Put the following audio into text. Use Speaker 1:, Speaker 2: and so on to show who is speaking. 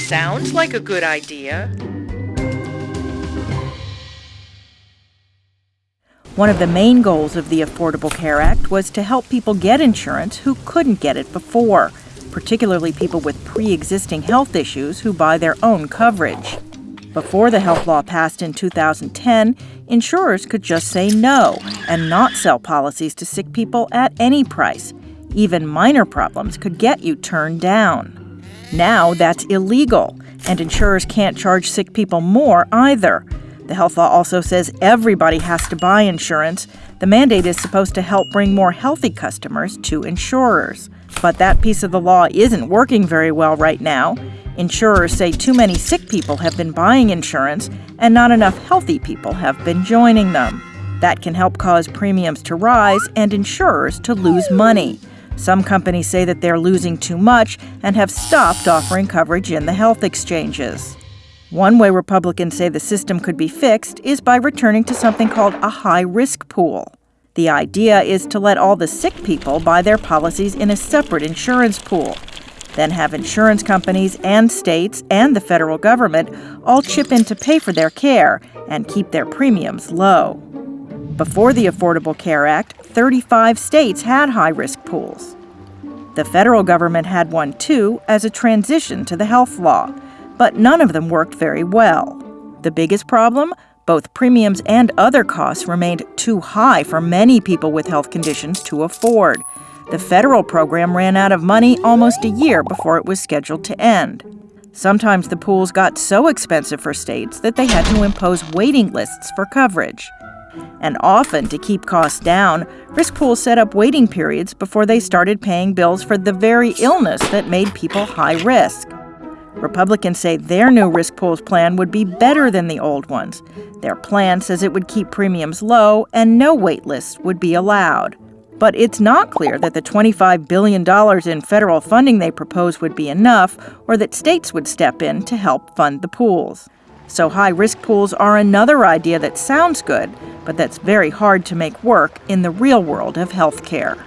Speaker 1: sounds like a good idea.
Speaker 2: One of the main goals of the Affordable Care Act was to help people get insurance who couldn't get it before, particularly people with pre existing health issues who buy their own coverage. Before the health law passed in 2010, insurers could just say no and not sell policies to sick people at any price. Even minor problems could get you turned down. Now that's illegal, and insurers can't charge sick people more either. The health law also says everybody has to buy insurance. The mandate is supposed to help bring more healthy customers to insurers. But that piece of the law isn't working very well right now. Insurers say too many sick people have been buying insurance and not enough healthy people have been joining them. That can help cause premiums to rise and insurers to lose money. Some companies say that they're losing too much and have stopped offering coverage in the health exchanges. One way Republicans say the system could be fixed is by returning to something called a high risk pool. The idea is to let all the sick people buy their policies in a separate insurance pool then have insurance companies and states and the federal government all chip in to pay for their care and keep their premiums low. Before the Affordable Care Act, 35 states had high risk pools. The federal government had one too as a transition to the health law, but none of them worked very well. The biggest problem? Both premiums and other costs remained too high for many people with health conditions to afford. The federal program ran out of money almost a year before it was scheduled to end. Sometimes the pools got so expensive for states that they had to impose waiting lists for coverage. And often, to keep costs down, risk pools set up waiting periods before they started paying bills for the very illness that made people high risk. Republicans say their new risk pools plan would be better than the old ones. Their plan says it would keep premiums low and no wait lists would be allowed. But it's not clear that the $25 billion in federal funding they propose would be enough, or that states would step in to help fund the pools. So, high risk pools are another idea that sounds good, but that's very hard to make work in the real world of healthcare.